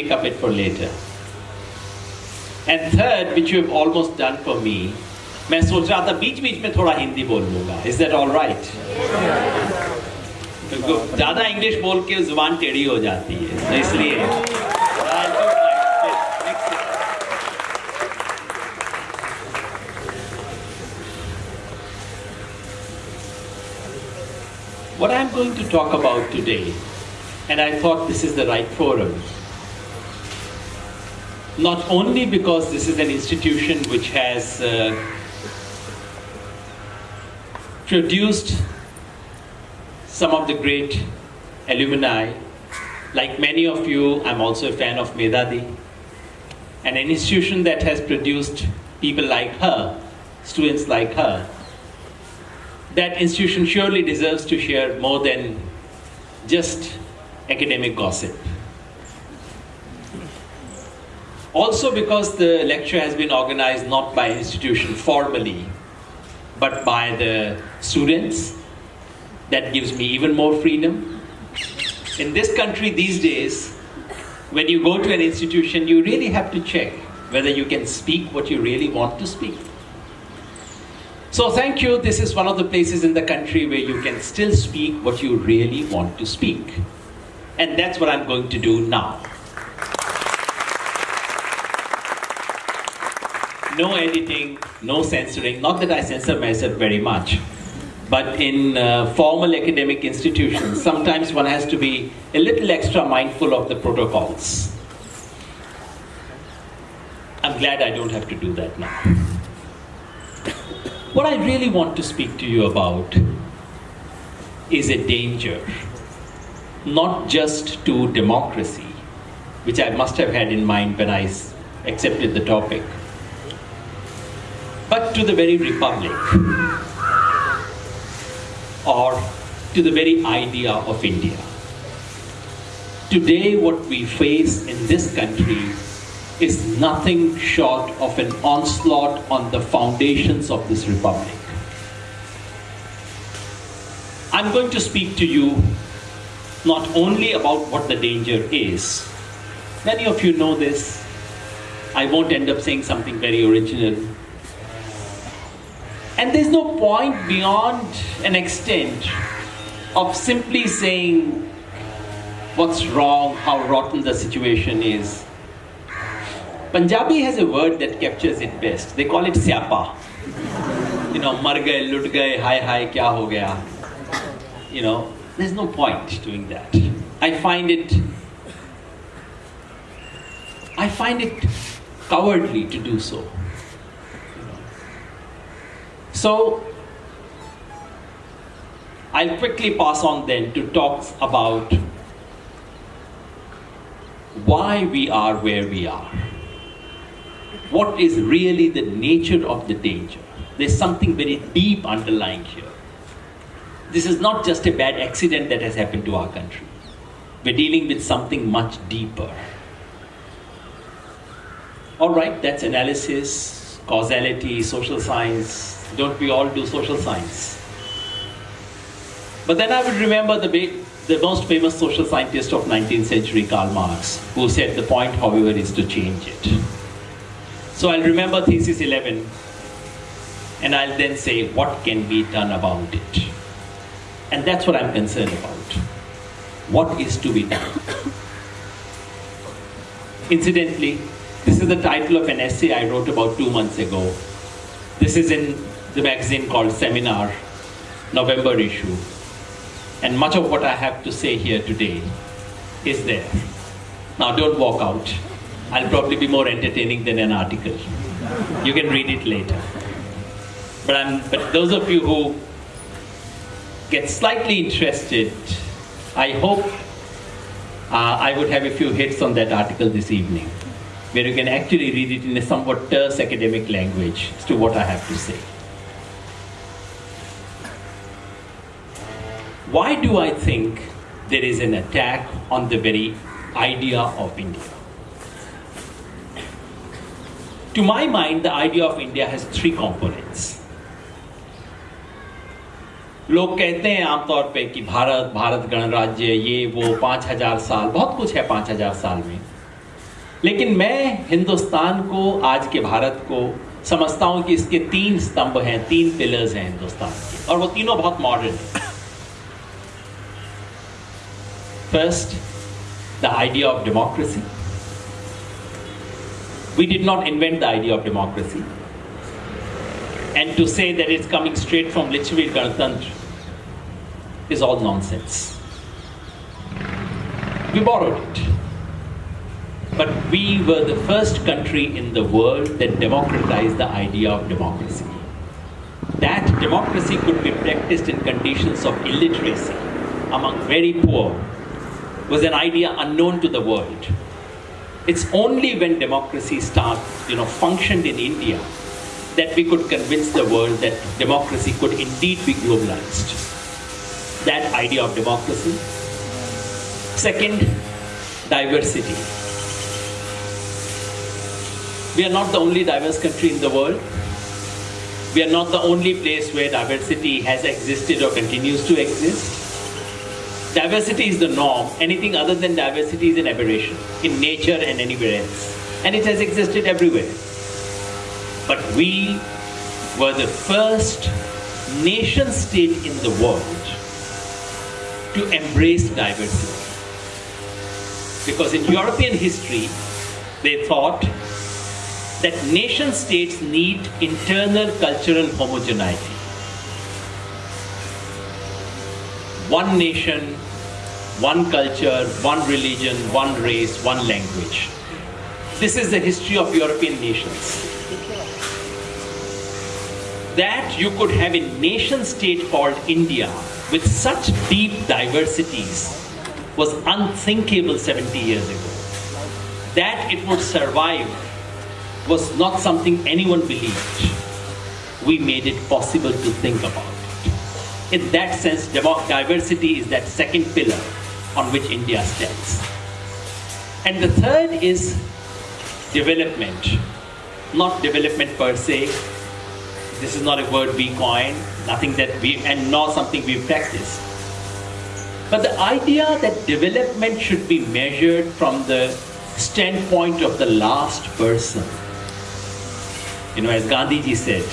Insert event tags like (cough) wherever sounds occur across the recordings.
make up it for later. And third, which you have almost done for me, मैं सोच रहा था बीच बीच में थोड़ा हिंदी बोल लूंगा इज दैट ऑल राइट ज्यादा इंग्लिश बोल के जुबान टेढ़ी हो जाती है तो इसलिए What I'm going to talk about today, and I thought this is the right forum, not only because this is an institution which has uh, produced some of the great alumni. Like many of you, I'm also a fan of Medadi, and an institution that has produced people like her, students like her. That institution surely deserves to share more than just academic gossip. Also because the lecture has been organized not by institution formally, but by the students. That gives me even more freedom. In this country these days, when you go to an institution, you really have to check whether you can speak what you really want to speak. So thank you. This is one of the places in the country where you can still speak what you really want to speak. And that's what I'm going to do now. No editing, no censoring. Not that I censor myself very much. But in uh, formal academic institutions, sometimes one has to be a little extra mindful of the protocols. I'm glad I don't have to do that now. What I really want to speak to you about is a danger, not just to democracy, which I must have had in mind when I accepted the topic, to the very republic or to the very idea of India. Today, what we face in this country is nothing short of an onslaught on the foundations of this republic. I'm going to speak to you not only about what the danger is. Many of you know this. I won't end up saying something very original. And there's no point beyond an extent of simply saying what's wrong, how rotten the situation is. Punjabi has a word that captures it best. They call it syapa. You know, mar gaye, lut gaye, hi hi, kya ho gaya. You know, there's no point doing that. I find it I find it cowardly to do so. So, I'll quickly pass on then to talk about why we are where we are. What is really the nature of the danger? There's something very deep underlying here. This is not just a bad accident that has happened to our country. We're dealing with something much deeper. All right, that's analysis, causality, social science, don't we all do social science? But then I would remember the, the most famous social scientist of 19th century, Karl Marx, who said the point, however, is to change it. So I'll remember thesis 11, and I'll then say, what can be done about it? And that's what I'm concerned about. What is to be done? (coughs) Incidentally, this is the title of an essay I wrote about two months ago. This is in the magazine called Seminar, November issue. And much of what I have to say here today is there. Now don't walk out. I'll probably be more entertaining than an article. You can read it later. But, I'm, but those of you who get slightly interested, I hope uh, I would have a few hits on that article this evening, where you can actually read it in a somewhat terse academic language as to what I have to say. Why do I think there is an attack on the very idea of India? To my mind, the idea of India has three components. लोग कहते हैं आमतौर पे कि भारत भारत गणराज्य ये वो पाँच हज़ार साल बहुत कुछ है पाँच हज़ार साल में लेकिन मैं हिंदुस्तान को, आज के भारत को समझता हूँ कि इसके तीन स्तंभ हैं, तीन पिलर्स हैं हिंदुस्तान के। और वो तीनों बहुत मॉडर्न हैं। First the idea of democracy we did not invent the idea of democracy and to say that is coming straight from लिच्छवीर गणतंत्र is all nonsense we borrow it But we were the first country in the world that democratized the idea of democracy. That democracy could be practiced in conditions of illiteracy among very poor was an idea unknown to the world. It's only when democracy started, you know, functioned in India that we could convince the world that democracy could indeed be globalized. That idea of democracy. Second, diversity. We are not the only diverse country in the world. We are not the only place where diversity has existed or continues to exist. Diversity is the norm. Anything other than diversity is an aberration in nature and anywhere else. And it has existed everywhere. But we were the first nation state in the world to embrace diversity. Because in European history, they thought that nation states need internal cultural homogeneity. One nation, one culture, one religion, one race, one language. This is the history of European nations. That you could have a nation state called India with such deep diversities was unthinkable 70 years ago. That it would survive was not something anyone believed. We made it possible to think about it. In that sense, diversity is that second pillar on which India stands. And the third is development. Not development per se. This is not a word we coined, nothing that we, and nor something we practice. But the idea that development should be measured from the standpoint of the last person you know, as Gandhi ji said,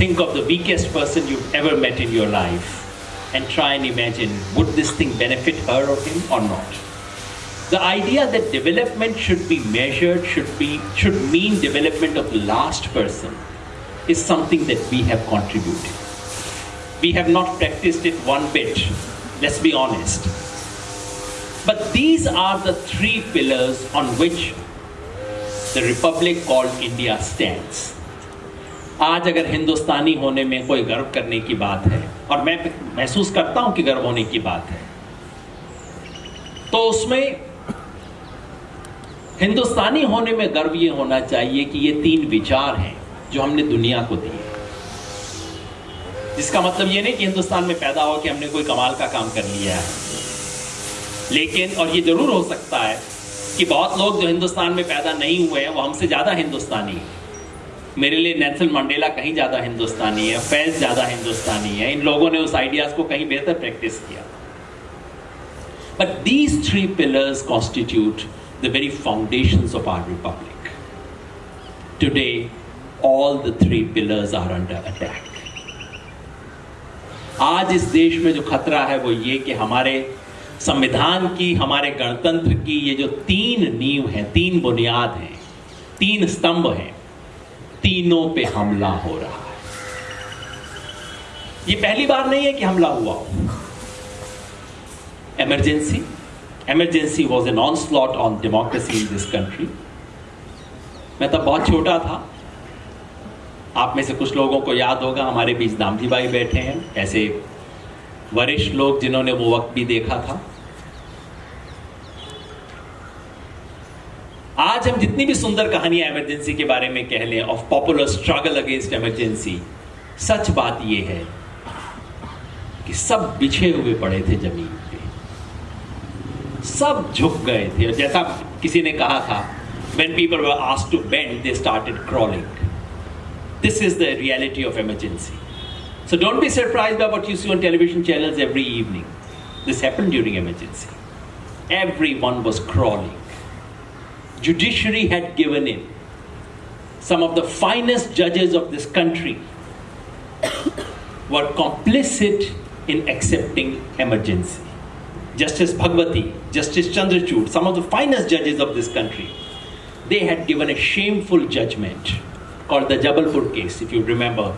think of the weakest person you've ever met in your life and try and imagine would this thing benefit her or him or not. The idea that development should be measured, should be should mean development of the last person is something that we have contributed. We have not practiced it one bit, let's be honest. But these are the three pillars on which the republic called India stands. आज अगर हिंदुस्तानी होने में कोई गर्व करने की बात है, और मैं महसूस करता हूँ कि गर्व होने की बात है तो उसमें हिंदुस्तानी होने में गर्व ये होना चाहिए कि ये तीन विचार हैं जो हमने दुनिया को दिए जिसका मतलब ये नहीं कि हिंदुस्तान में पैदा हो कि हमने कोई कमाल का काम कर लिया है लेकिन, और ये ज़रूर हो सकता है कि बहुत लोग जो हिंदुस्तान में पैदा नहीं हुए हैं, वो हमसे ज़्यादा हिंदुस्तानी हैं। मेरे लिए नेल्सन मंडेला कहीं ज़्यादा हिंदुस्तानी है फैज ज़्यादा हिंदुस्तानी है। इन लोगों ने उस आइडियाज़ को कहीं बेहतर प्रैक्टिस किया। But these three pillars constitute the very foundation of our republic today all the three pillars are under attack आज इस देश में जो खतरा है, वो ये कि हमारे संविधान की, हमारे गणतंत्र की ये जो तीन नींव हैं, तीन बुनियाद हैं, तीन स्तंभ हैं, तीनों पे हमला हो रहा है ये पहली बार नहीं है कि हमला हुआ हो emergency. Emergency was an onslaught on democracy in this country. मैं तब बहुत छोटा था आप में से कुछ लोगों को याद होगा, हमारे बीच दामजी भाई बैठे हैं, ऐसे वरिष्ठ लोग जिन्होंने वो वक्त भी देखा था आज हम जितनी भी सुंदर कहानियाँ एमरजेंसी के बारे में कह लें of popular struggle against emergency सच बात यह है कि सब बिछे हुए पड़े थे ज़मीन पे। सब झुक गए थे। जैसा किसी ने कहा था when people asked to bend they started crawling this is the reality of emergency so don't be surprised by what see on television channels every evening this happened every one was crawling judiciary had given in. Some of the finest judges of this country were complicit in accepting emergency. Justice Bhagwati, Justice Chandrachud, some of the finest judges of this country, they had given a shameful judgment called the Jabalpur case, if you remember,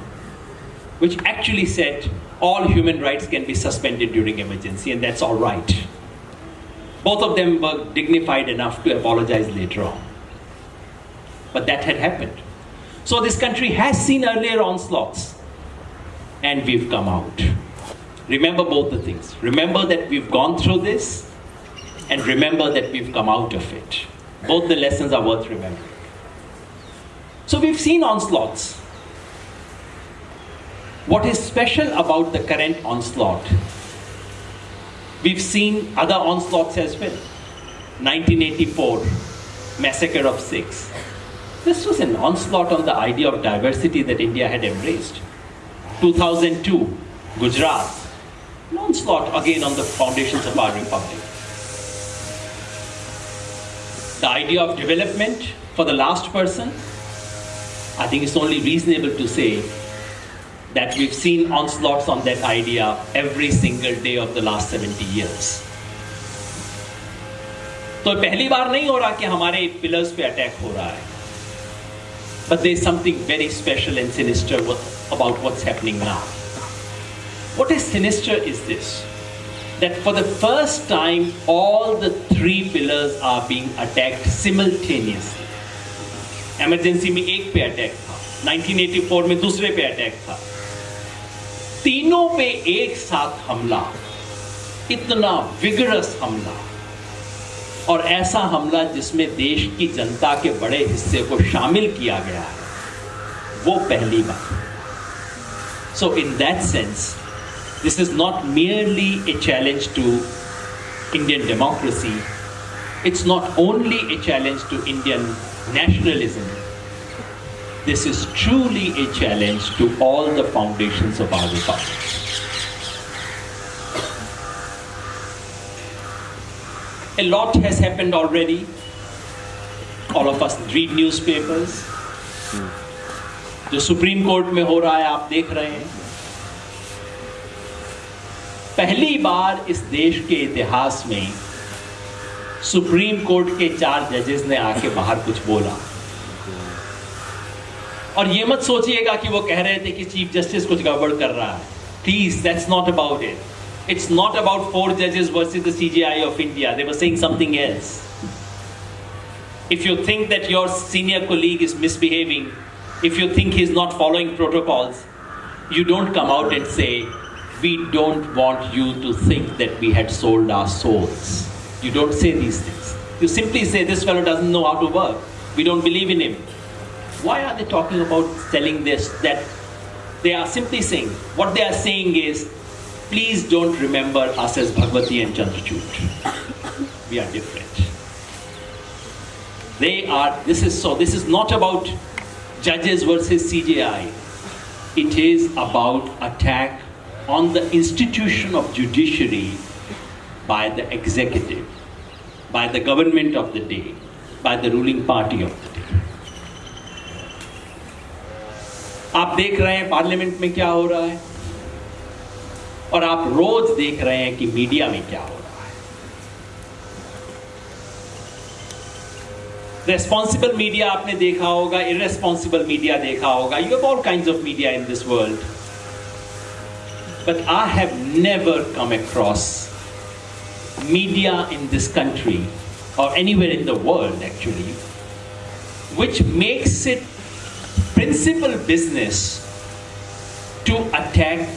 which actually said all human rights can be suspended during emergency, and that's all right. Both of them were dignified enough to apologize later on. But that had happened. So this country has seen earlier onslaughts, and we've come out. Remember both the things. Remember that we've gone through this, and remember that we've come out of it. Both the lessons are worth remembering. So we've seen onslaughts. What is special about the current onslaught? We've seen other onslaughts as well. 1984, massacre of Sikhs. This was an onslaught on the idea of diversity that India had embraced. 2002, Gujarat, an onslaught again on the foundations of our republic. The idea of development for the last person, I think it's only reasonable to say that we've seen onslaughts on that idea every single day of the last 70 years. तो पहली बार नहीं हो रहा कि हमारे pillars पे attack हो रहा है but there's something very special and sinister about what's happening now. What is sinister is this that for the first time, all the three pillars are being attacked simultaneously. Emergency में एक पे attack था 1984 में दूसरे पे attack था तीनों पे एक साथ हमला, इतना विगरस हमला, और ऐसा हमला जिसमें देश की जनता के बड़े हिस्से को शामिल किया गया है, वो पहली बात। So in that sense this is not merely a challenge to Indian democracy it's not only a challenge to Indian nationalism this is truly a challenge to all the foundations of our republic. A lot has happened already. All of us read newspapers. जो supreme court में हो रहा है आप देख रहे हैं पहली बार इस देश के इतिहास में सुप्रीम कोर्ट के चार जजेस ने आके बाहर कुछ बोला और ये मत सोचिएगा कि वो कह रहे थे कि चीफ जस्टिस कुछ गड़बड़ कर रहा है। Please that's not about it it's not about four जजेस versus the CJI of India they were saying something else if you think that your senior colleague is misbehaving if you think he is not following protocols you don't come out and say we don't want you to think that we had sold our souls you don't say these things you simply say this fellow doesn't know how to work we don't believe in him Why are they talking about selling this? That they are simply saying, what they are saying is, please don't remember us as Bhagwati and Chandrachud. We are different. They are, this is so, this is not about judges versus CJI. It is about attack on the institution of judiciary by the executive, by the government of the day, by the ruling party of the day. आप देख रहे हैं parliament में क्या हो रहा है? और आप रोज देख रहे हैं कि मीडिया में क्या हो रहा है। रेस्पॉन्सिबल मीडिया आपने देखा होगा इरेस्पॉन्सिबल मीडिया देखा होगा। You have all kind of media in this world but I have never come across media in this country or anywhere in the world actually which makes it principal business to attack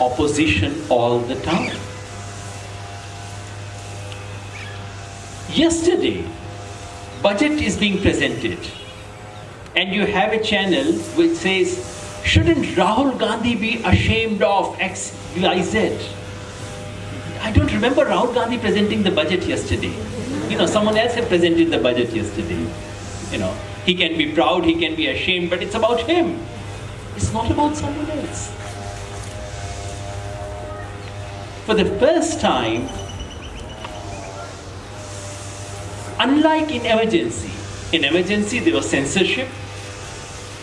opposition all the time. Yesterday, budget is being presented and you have a channel which says, shouldn't Rahul Gandhi be ashamed of X, Y, Z? I don't remember Rahul Gandhi presenting the budget yesterday. You know, someone else had presented the budget yesterday. You know, he can be proud, he can be ashamed, but it's about him. It's not about someone else. For the first time, unlike in emergency, in emergency there was censorship,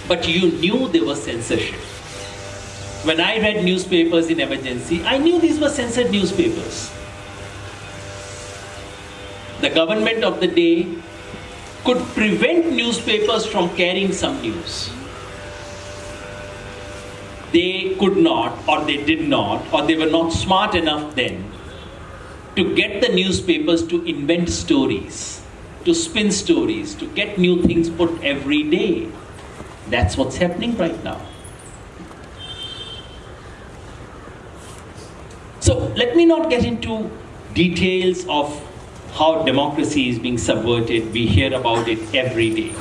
but you knew there was censorship. When I read newspapers in emergency, I knew these were censored newspapers. The government of the day could prevent newspapers from carrying some news. They could not, or they did not, or they were not smart enough then to get the newspapers to invent stories, to spin stories, to get new things put every day. That's what's happening right now. So let me not get into details of how democracy is being subverted. We hear about it every day.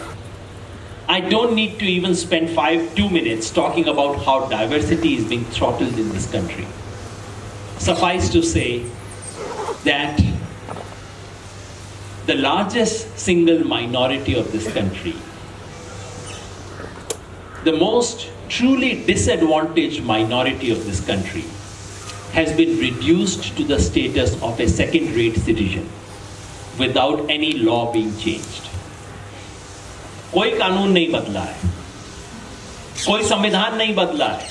I don't need to even spend five, two minutes talking about how diversity is being throttled in this country. Suffice to say that the largest single minority of this country, the most truly disadvantaged minority of this country, has been reduced to the status of a second-rate citizen without any law being changed. कोई कानून नहीं बदला है। कोई संविधान नहीं बदला है।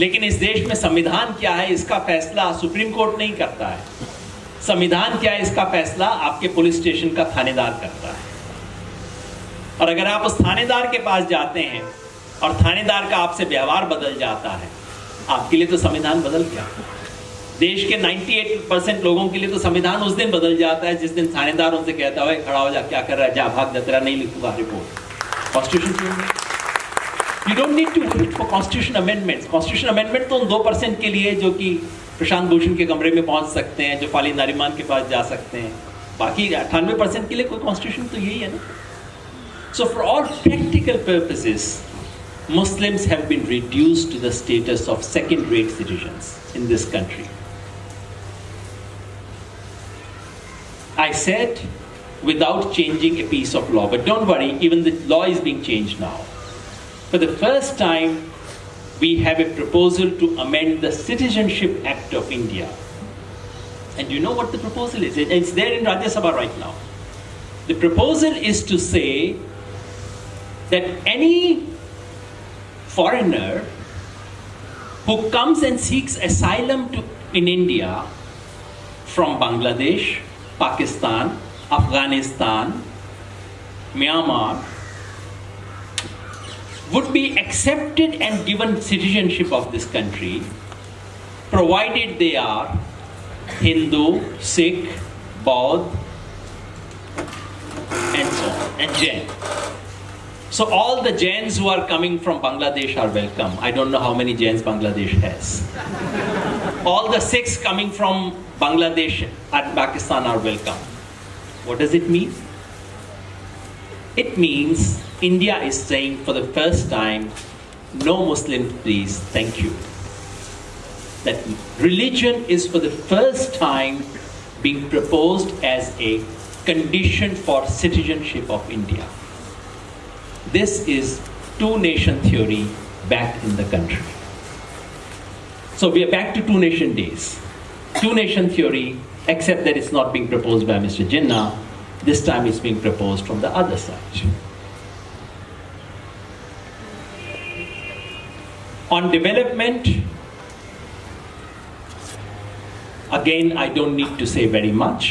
लेकिन इस देश में संविधान क्या है, इसका फैसला सुप्रीम कोर्ट नहीं करता है। संविधान क्या है, इसका फैसला आपके पुलिस स्टेशन का थानेदार करता है। और अगर आप उस थानेदार के पास जाते हैं और थानेदार का आपसे व्यवहार बदल जाता है, आपके लिए तो संविधान बदल गया। देश के 98 परसेंट लोगों के लिए तो संविधान उस दिन बदल जाता है, जिस दिन थानेदार उनसे कहता है खड़ा हो जा, क्या कर रहा है? जा, भाग जा नहीं लिखूँगा report constitution you don't need to wait for constitution constitution amendment तो उन दो परसेंट के लिए जो कि प्रशांत भूषण के कमरे में पहुँच सकते हैं जो फाली नारिमान के पास जा सकते हैं। बाकी अट्ठानवे परसेंट के लिए कोई कॉन्स्टिट्यूशन तो यही है ना। So for all practical purposes Muslims have been reduced to the status of second-rate citizens in. I said without changing a piece of law. But don't worry, even the law is being changed now. For the first time, we have a proposal to amend the Citizenship Act of India. And you know what the proposal is? It's there in Rajya Sabha right now. The proposal is to say that any foreigner who comes and seeks asylum to, in India from Bangladesh Pakistan, Afghanistan, Myanmar would be accepted and given citizenship of this country provided they are Hindu, Sikh, Baudh, and so on, and Jain. So all the Jains who are coming from Bangladesh are welcome. I don't know how many Jains Bangladesh has. All the Sikhs coming from Bangladesh and Pakistan are welcome. What does it mean? It means India is saying for the first time, no Muslim please, thank you. That religion is for the first time being proposed as a condition for citizenship of India. This is two nation theory back in the country. So we are back to two nation days. Two nation theory, except that it's not being proposed by Mr. Jinnah. This time it's being proposed from the other side. On development, again, I don't need to say very much.